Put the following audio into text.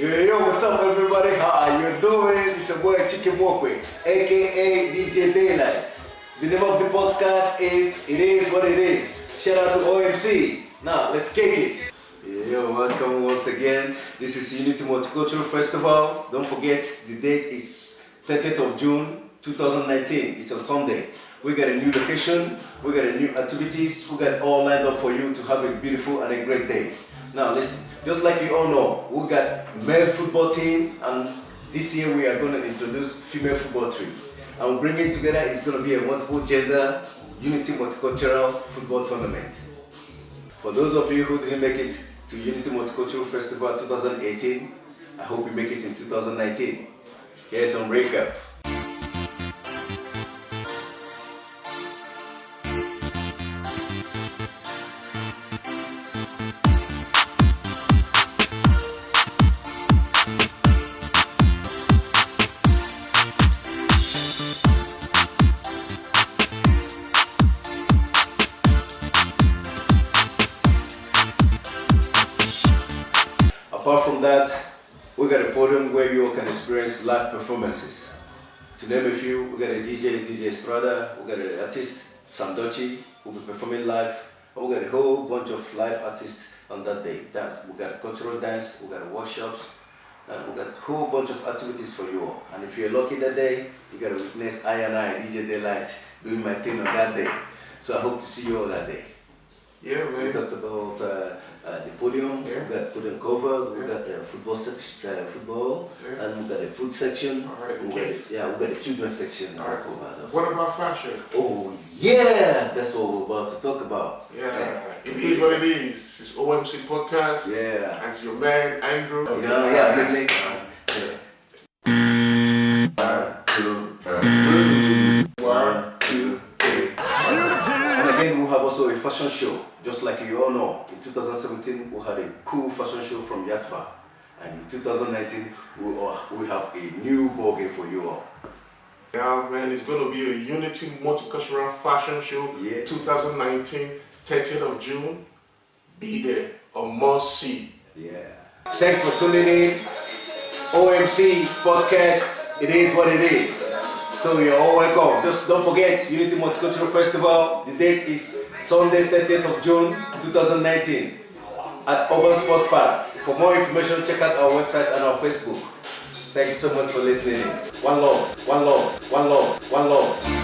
Yo, yo, what's up everybody? How are you doing? It's your boy Chicken Mokwe, aka DJ Daylight. The name of the podcast is It Is What It Is. Shout out to OMC. Now, let's kick it. Yo, yo, welcome once again. This is Unity Multicultural Festival. Don't forget, the date is 30th of June 2019. It's on Sunday. We got a new location, we got a new activities, we got all lined up for you to have a beautiful and a great day. Now listen, just like you all know, we got male football team and this year we are going to introduce female football team. And bringing together is going to be a multiple gender, unity multicultural football tournament. For those of you who didn't make it to Unity Multicultural Festival 2018, I hope you make it in 2019. Here's some recap. Apart from that, we got a podium where you all can experience live performances. To name a few, we got a DJ, DJ Estrada, we got an artist, Sam Dochi, who will be performing live, and we got a whole bunch of live artists on that day. That we got cultural dance, we got workshops, and we got a whole bunch of activities for you all. And if you're lucky that day, you got to witness I and I, DJ Daylight, doing my thing on that day. So I hope to see you all that day. Yeah, We talked about uh, uh, the podium, Yeah. we got podium cover, we Yeah. got the football section, uh, football, Yeah. and we got the food section. All right, we okay. the- yeah, we got the children's section. All right. covered also. What about fashion? Oh yeah, that's what we're about to talk about. Yeah, it is what it is. This is OMC Podcast. Yeah. And it's your man, Andrew. You know, yeah. Yeah. Have also a fashion show, just like you all know. In 2017, we had a cool fashion show from Yatva. And in 2019, we, we have a new ball game for you all. Yeah, man, it's going to be a Unity Multicultural Fashion Show Yeah. 2019, 30th of June. Be there or must see. Yeah. Thanks for tuning in. It's OMC Podcast. It is what it is. So you're all welcome. Just don't forget Unity Multicultural Festival. The date is Sunday, 30th of June, 2019 at Urban Sports Park. For more information, check out our website and our Facebook. Thank you so much for listening. One love, one love, one love, one love.